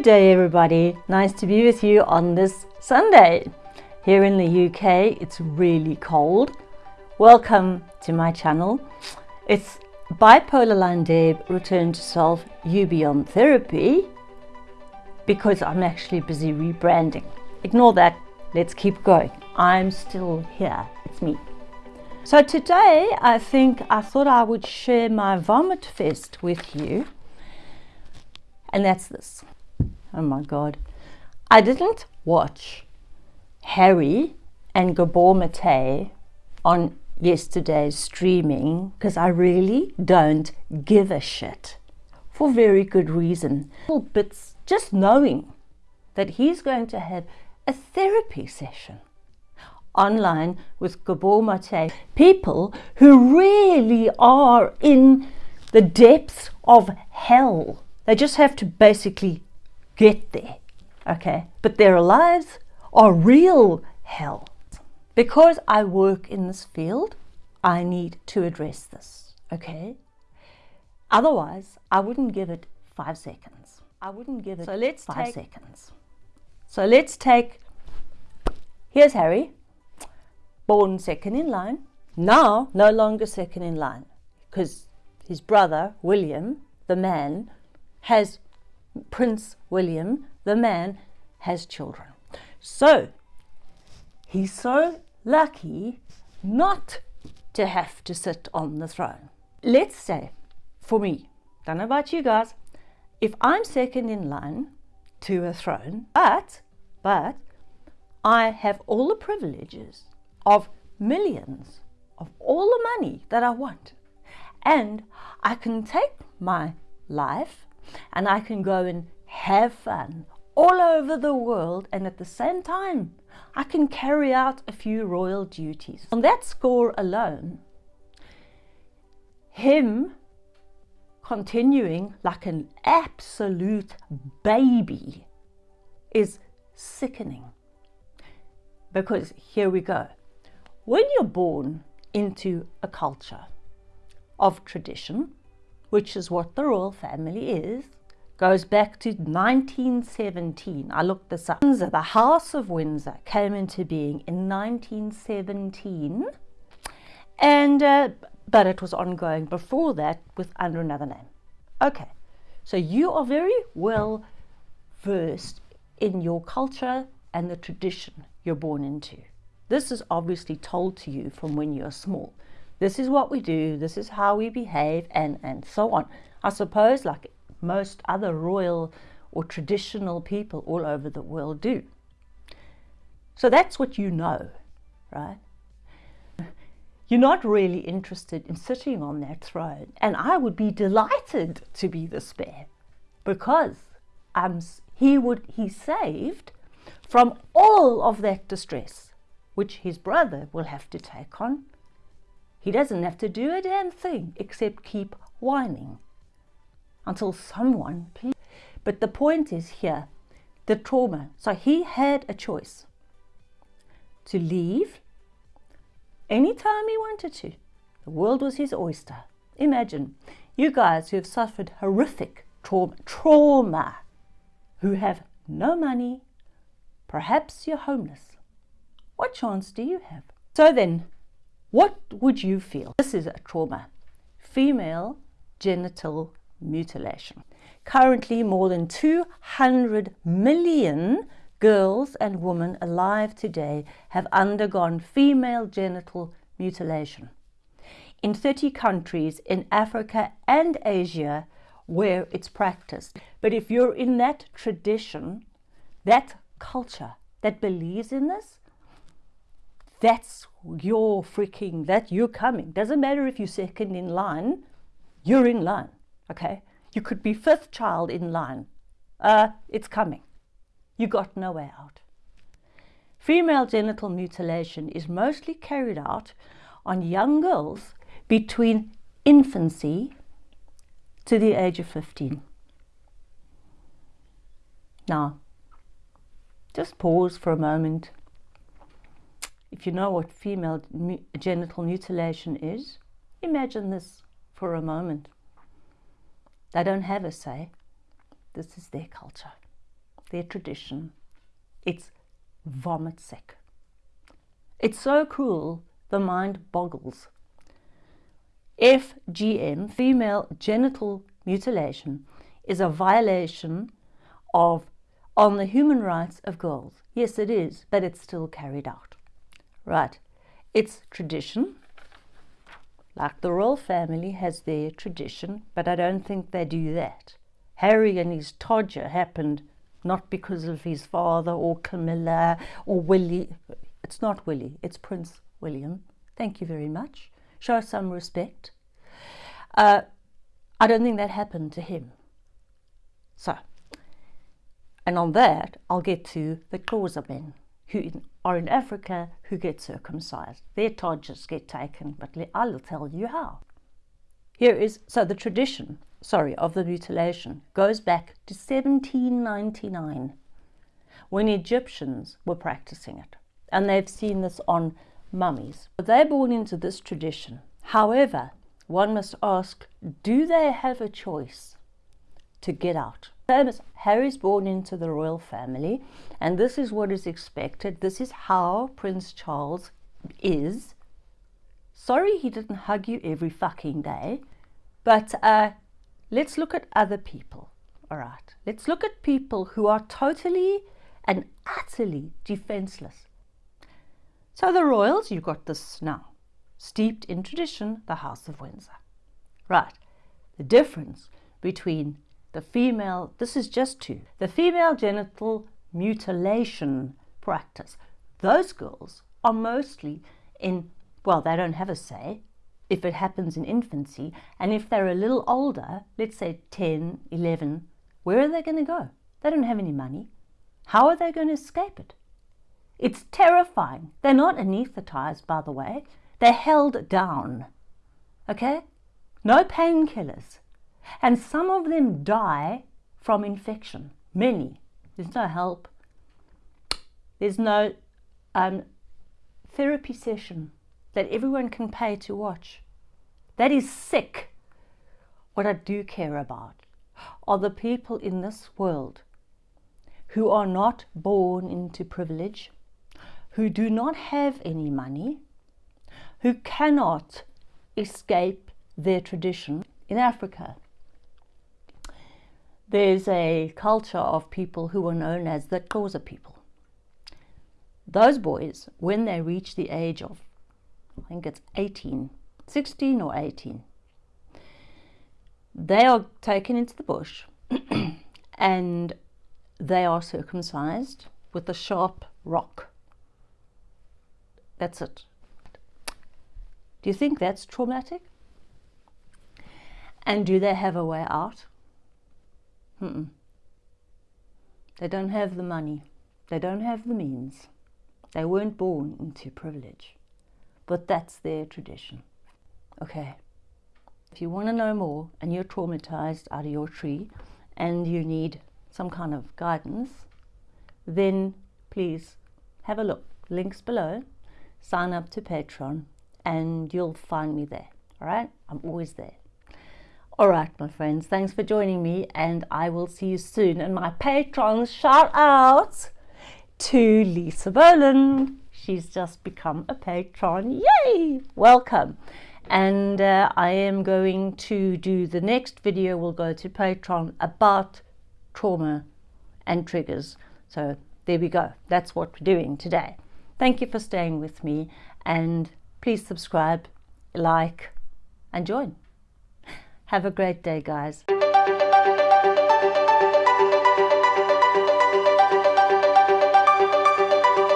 Good day, everybody. Nice to be with you on this Sunday. Here in the UK, it's really cold. Welcome to my channel. It's Bipolar Line Deb Return to Self You Beyond Therapy because I'm actually busy rebranding. Ignore that. Let's keep going. I'm still here. It's me. So today, I think I thought I would share my vomit fest with you. And that's this. Oh my God. I didn't watch Harry and Gabor Mate on yesterday's streaming because I really don't give a shit for very good reason. Bits just knowing that he's going to have a therapy session online with Gabor Mate, people who really are in the depths of hell. They just have to basically get there, okay? But their lives are real hell. Because I work in this field, I need to address this, okay? Otherwise, I wouldn't give it five seconds. I wouldn't give it so let's five take, seconds. So let's take, here's Harry, born second in line, now no longer second in line because his brother, William, the man, has Prince William, the man, has children. So he's so lucky not to have to sit on the throne. Let's say, for me, don't know about you guys, if I'm second in line to a throne, but, but, I have all the privileges of millions, of all the money that I want, and I can take my life and I can go and have fun all over the world and at the same time I can carry out a few royal duties. On that score alone, him continuing like an absolute baby is sickening. Because here we go. When you're born into a culture of tradition, which is what the royal family is, goes back to 1917. I looked this up. Windsor, the House of Windsor came into being in 1917, and uh, but it was ongoing before that with under another name. Okay, so you are very well versed in your culture and the tradition you're born into. This is obviously told to you from when you're small this is what we do, this is how we behave, and, and so on. I suppose, like most other royal or traditional people all over the world do. So that's what you know, right? You're not really interested in sitting on that throne, and I would be delighted to be the spare because um, he would he saved from all of that distress, which his brother will have to take on he doesn't have to do a damn thing except keep whining until someone please. But the point is here, the trauma. So he had a choice to leave anytime he wanted to. The world was his oyster. Imagine you guys who have suffered horrific trauma, trauma, who have no money, perhaps you're homeless. What chance do you have? So then, what would you feel? This is a trauma. Female genital mutilation. Currently, more than 200 million girls and women alive today have undergone female genital mutilation. In 30 countries in Africa and Asia where it's practiced. But if you're in that tradition, that culture that believes in this, that's your freaking, that you're coming. Doesn't matter if you're second in line, you're in line, okay? You could be fifth child in line. Uh, it's coming. You got no way out. Female genital mutilation is mostly carried out on young girls between infancy to the age of 15. Now, just pause for a moment if you know what female genital mutilation is, imagine this for a moment. They don't have a say. This is their culture. their tradition. It's vomit sick. It's so cruel, the mind boggles. FGM, female genital mutilation, is a violation of on the human rights of girls. Yes, it is, but it's still carried out. Right. It's tradition. Like the royal family has their tradition, but I don't think they do that. Harry and his todger happened not because of his father or Camilla or Willie. It's not Willie, it's Prince William. Thank you very much. Show some respect. Uh, I don't think that happened to him. So, and on that, I'll get to the Xhosa men who are in Africa who get circumcised. Their todgers get taken, but I'll tell you how. Here is, so the tradition, sorry, of the mutilation goes back to 1799 when Egyptians were practicing it. And they've seen this on mummies. But They're born into this tradition. However, one must ask, do they have a choice to get out? Harry's born into the royal family, and this is what is expected. This is how Prince Charles is. Sorry he didn't hug you every fucking day, but uh, let's look at other people. All right, let's look at people who are totally and utterly defenseless. So the royals, you've got this now, steeped in tradition, the House of Windsor. Right, the difference between the female, this is just two, the female genital mutilation practice. Those girls are mostly in, well, they don't have a say if it happens in infancy. And if they're a little older, let's say 10, 11, where are they going to go? They don't have any money. How are they going to escape it? It's terrifying. They're not anesthetized, by the way. They're held down. Okay? No painkillers. And some of them die from infection. Many. There's no help. There's no um, therapy session that everyone can pay to watch. That is sick. What I do care about are the people in this world who are not born into privilege, who do not have any money, who cannot escape their tradition in Africa there's a culture of people who are known as the Xhosa people. Those boys, when they reach the age of, I think it's 18, 16 or 18, they are taken into the bush and they are circumcised with a sharp rock. That's it. Do you think that's traumatic? And do they have a way out? Mm -mm. They don't have the money. They don't have the means. They weren't born into privilege. But that's their tradition. Okay. If you want to know more and you're traumatized out of your tree and you need some kind of guidance, then please have a look. Links below. Sign up to Patreon and you'll find me there. All right? I'm always there. All right, my friends, thanks for joining me and I will see you soon. And my patrons, shout out to Lisa Boland. She's just become a patron. Yay! Welcome. And uh, I am going to do the next video we'll go to Patreon about trauma and triggers. So there we go. That's what we're doing today. Thank you for staying with me and please subscribe, like and join. Have a great day, guys.